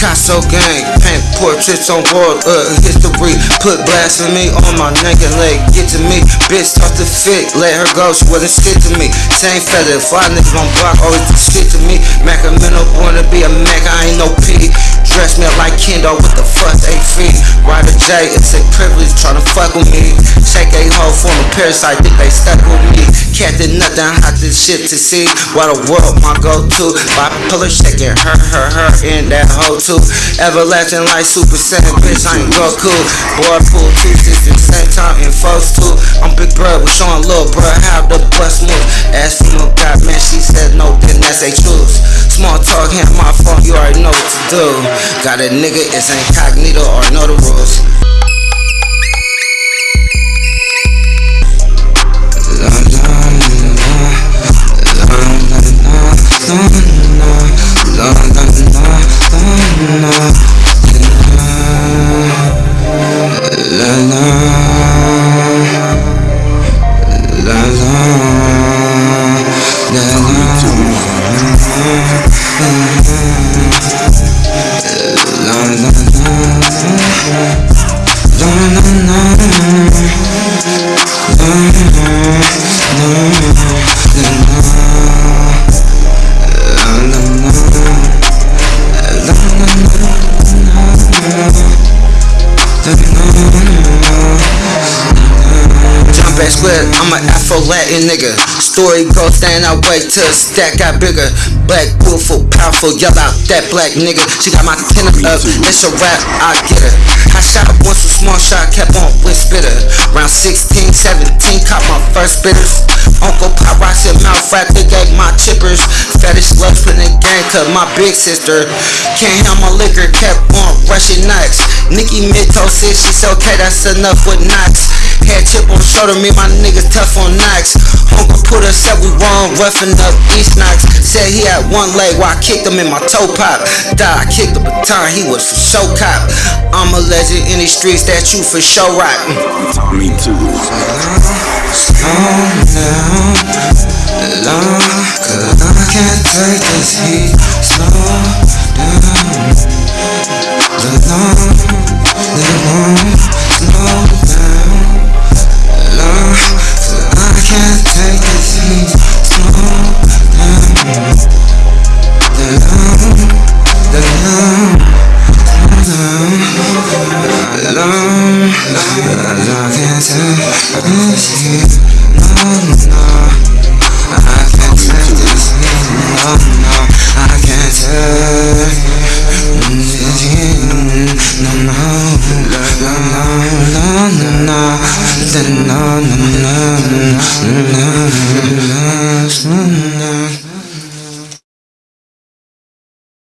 Picasso gang, paint trips on world uh, history. Put blasphemy on my neck and leg. Get to me, bitch, talk to fit. Let her go, she wasn't shit to me. Same feather, fly niggas on block, always do shit to me. Mac a mental, born to be a Mac, I ain't no P. Dress me up like Kendo with the fuss, eight feet. Rider J, it's a privilege tryna fuck with me. Shake a hoe, form a parasite, think they stuck with me. Cat did nothing, hot this shit to see. Why the world my go-to? Bipolar shaking her, her, her, in that hoe too. Everlasting like Super Saiyan, bitch, I ain't Goku. Boy, pull two systems, same time in folks too. I'm big bro, we showing little bro how the bus move. Ask from a god, man, she said no, then that's a choose. Small talk, hand my phone, you already know what to do. Got a nigga, it's incognito or know the rules. Jump I'm an Afro Latin nigga. Story goes stand I wait till the stack got bigger. Black, beautiful, powerful, yell out that black nigga. She got my tenor up, it's a rap, I get her. I shot once a small shot, kept on with spitter. Round 16, 17, caught my first bitters. Uncle Pop rocks in mouth rap, they gave my chippers. Fetish loves putting the gang to my big sister. Can't handle my liquor, kept on nuts. Nicki Mito said she's okay, that's enough with knots. Head chip on shoulder, me my niggas tough on knocks. Uncle put us up, we wrong, roughing up East Knox. Said he had one leg while I kicked him in my toe pop. Die, I kicked the baton, he was for show cop. I'm a legend in these streets, that you for show rock. Me too. Slow down, long, cause I can't take this heat.